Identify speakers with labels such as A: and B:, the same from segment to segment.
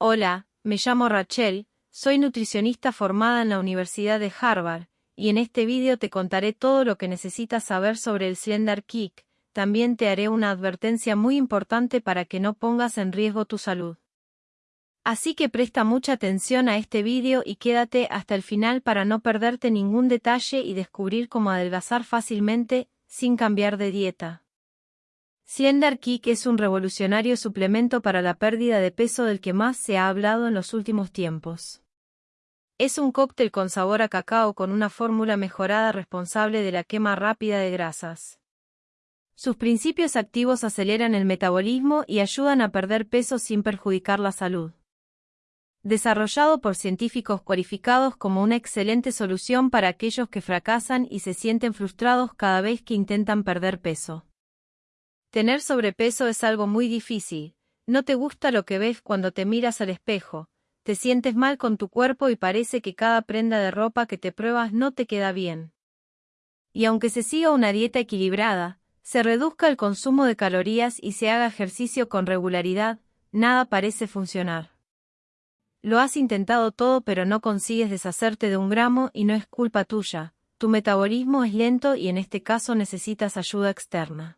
A: Hola, me llamo Rachel, soy nutricionista formada en la Universidad de Harvard, y en este vídeo te contaré todo lo que necesitas saber sobre el Slender Kick, también te haré una advertencia muy importante para que no pongas en riesgo tu salud. Así que presta mucha atención a este vídeo y quédate hasta el final para no perderte ningún detalle y descubrir cómo adelgazar fácilmente, sin cambiar de dieta. Slender Kick es un revolucionario suplemento para la pérdida de peso del que más se ha hablado en los últimos tiempos. Es un cóctel con sabor a cacao con una fórmula mejorada responsable de la quema rápida de grasas. Sus principios activos aceleran el metabolismo y ayudan a perder peso sin perjudicar la salud. Desarrollado por científicos cualificados como una excelente solución para aquellos que fracasan y se sienten frustrados cada vez que intentan perder peso. Tener sobrepeso es algo muy difícil. No te gusta lo que ves cuando te miras al espejo, te sientes mal con tu cuerpo y parece que cada prenda de ropa que te pruebas no te queda bien. Y aunque se siga una dieta equilibrada, se reduzca el consumo de calorías y se haga ejercicio con regularidad, nada parece funcionar. Lo has intentado todo pero no consigues deshacerte de un gramo y no es culpa tuya, tu metabolismo es lento y en este caso necesitas ayuda externa.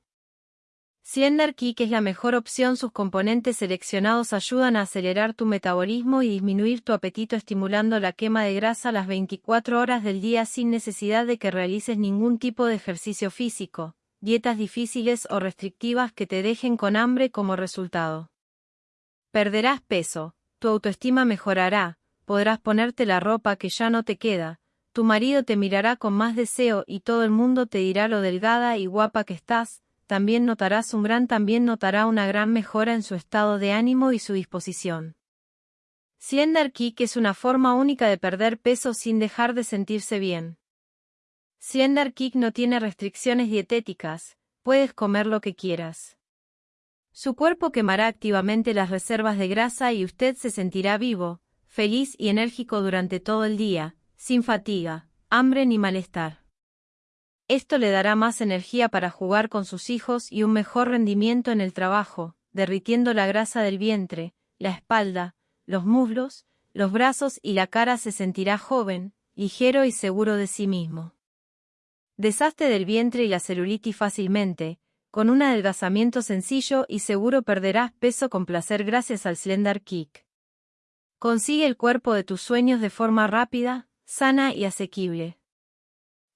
A: Slender Kick es la mejor opción. Sus componentes seleccionados ayudan a acelerar tu metabolismo y disminuir tu apetito estimulando la quema de grasa las 24 horas del día sin necesidad de que realices ningún tipo de ejercicio físico, dietas difíciles o restrictivas que te dejen con hambre como resultado. Perderás peso, tu autoestima mejorará, podrás ponerte la ropa que ya no te queda, tu marido te mirará con más deseo y todo el mundo te dirá lo delgada y guapa que estás, también notarás un gran también notará una gran mejora en su estado de ánimo y su disposición. Slender es una forma única de perder peso sin dejar de sentirse bien. Slender no tiene restricciones dietéticas, puedes comer lo que quieras. Su cuerpo quemará activamente las reservas de grasa y usted se sentirá vivo, feliz y enérgico durante todo el día, sin fatiga, hambre ni malestar. Esto le dará más energía para jugar con sus hijos y un mejor rendimiento en el trabajo, derritiendo la grasa del vientre, la espalda, los muslos, los brazos y la cara se sentirá joven, ligero y seguro de sí mismo. Deshazte del vientre y la celulitis fácilmente, con un adelgazamiento sencillo y seguro perderás peso con placer gracias al Slender Kick. Consigue el cuerpo de tus sueños de forma rápida, sana y asequible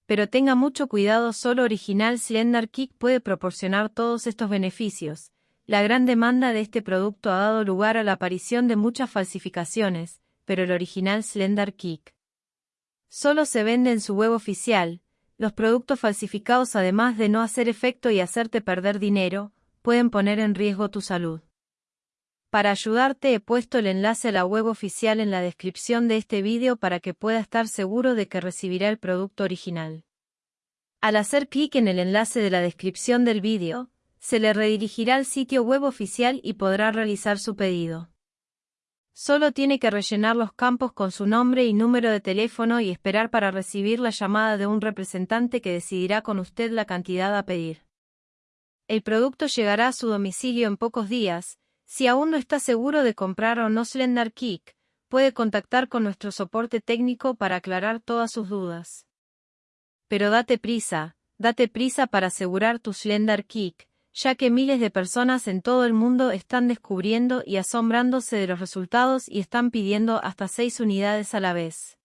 A: pero tenga mucho cuidado, solo Original Slender Kick puede proporcionar todos estos beneficios. La gran demanda de este producto ha dado lugar a la aparición de muchas falsificaciones, pero el original Slender Kick solo se vende en su web oficial. Los productos falsificados, además de no hacer efecto y hacerte perder dinero, pueden poner en riesgo tu salud. Para ayudarte he puesto el enlace a la web oficial en la descripción de este vídeo para que pueda estar seguro de que recibirá el producto original. Al hacer clic en el enlace de la descripción del vídeo, se le redirigirá al sitio web oficial y podrá realizar su pedido. Solo tiene que rellenar los campos con su nombre y número de teléfono y esperar para recibir la llamada de un representante que decidirá con usted la cantidad a pedir. El producto llegará a su domicilio en pocos días, si aún no está seguro de comprar o no Slender Kick, puede contactar con nuestro soporte técnico para aclarar todas sus dudas. Pero date prisa, date prisa para asegurar tu Slender Kick, ya que miles de personas en todo el mundo están descubriendo y asombrándose de los resultados y están pidiendo hasta seis unidades a la vez.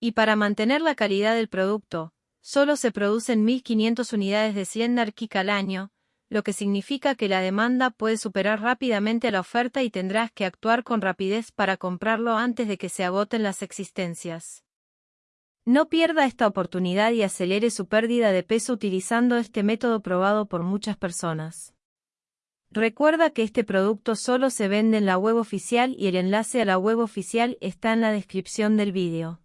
A: Y para mantener la calidad del producto, solo se producen 1.500 unidades de Slender Kick al año, lo que significa que la demanda puede superar rápidamente la oferta y tendrás que actuar con rapidez para comprarlo antes de que se agoten las existencias. No pierda esta oportunidad y acelere su pérdida de peso utilizando este método probado por muchas personas. Recuerda que este producto solo se vende en la web oficial y el enlace a la web oficial está en la descripción del vídeo.